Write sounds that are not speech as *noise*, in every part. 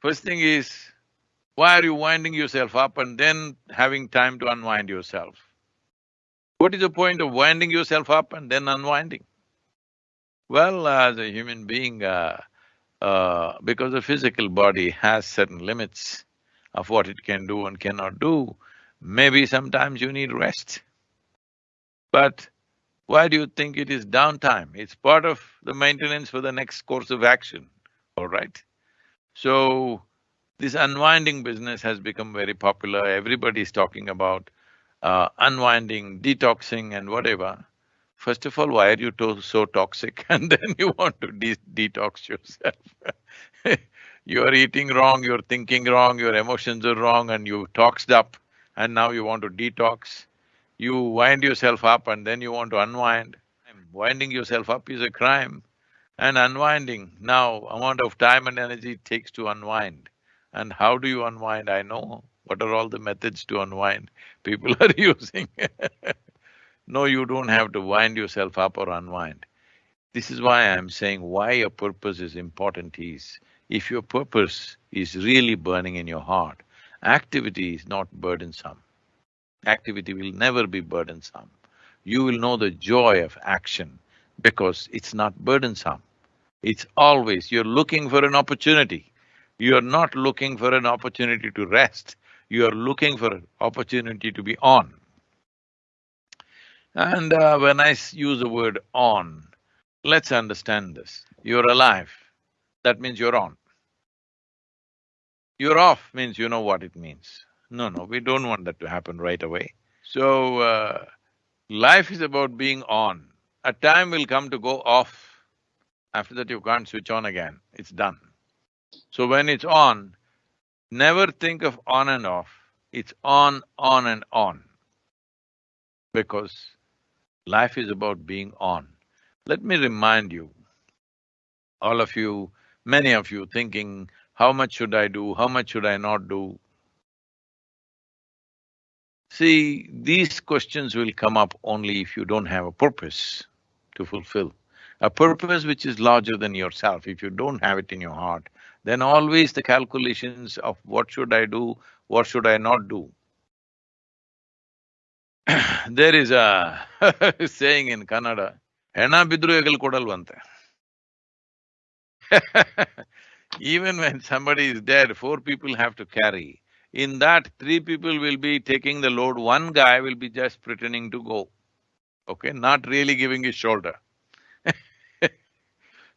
First thing is, why are you winding yourself up and then having time to unwind yourself? What is the point of winding yourself up and then unwinding? Well, as a human being, uh, uh, because the physical body has certain limits of what it can do and cannot do, maybe sometimes you need rest. But why do you think it is downtime? It's part of the maintenance for the next course of action, all right? So, this unwinding business has become very popular, everybody is talking about uh, unwinding, detoxing and whatever. First of all, why are you to so toxic *laughs* and then you want to de detox yourself *laughs* You are eating wrong, you're thinking wrong, your emotions are wrong and you toxed up and now you want to detox. You wind yourself up and then you want to unwind. Winding yourself up is a crime and unwinding, now amount of time and energy it takes to unwind. And how do you unwind? I know what are all the methods to unwind people *laughs* are using *laughs* No, you don't have to wind yourself up or unwind. This is why I'm saying why a purpose is important is, if your purpose is really burning in your heart, activity is not burdensome. Activity will never be burdensome. You will know the joy of action because it's not burdensome. It's always, you're looking for an opportunity. You're not looking for an opportunity to rest, you're looking for an opportunity to be on. And uh, when I use the word on, let's understand this. You're alive, that means you're on. You're off means you know what it means. No, no, we don't want that to happen right away. So, uh, life is about being on. A time will come to go off. After that you can't switch on again, it's done. So when it's on, never think of on and off, it's on, on and on. Because Life is about being on. Let me remind you, all of you, many of you thinking, how much should I do, how much should I not do? See, these questions will come up only if you don't have a purpose to fulfill. A purpose which is larger than yourself, if you don't have it in your heart, then always the calculations of what should I do, what should I not do, *clears throat* there is a *laughs* saying in Kannada, Hena bidru kodalvante. *laughs* Even when somebody is dead, four people have to carry. In that, three people will be taking the load, one guy will be just pretending to go, okay, not really giving his shoulder.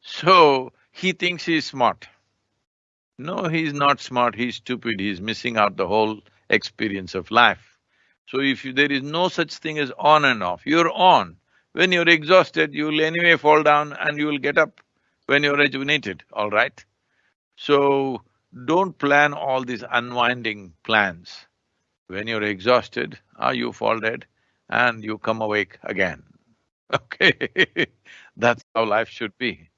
So, he thinks he's smart. No, he's not smart, he's stupid, he's missing out the whole experience of life. So if you, there is no such thing as on and off, you're on. When you're exhausted, you'll anyway fall down and you will get up when you're rejuvenated, all right? So, don't plan all these unwinding plans. When you're exhausted, ah, you fall dead and you come awake again, *laughs* okay? *laughs* That's how life should be.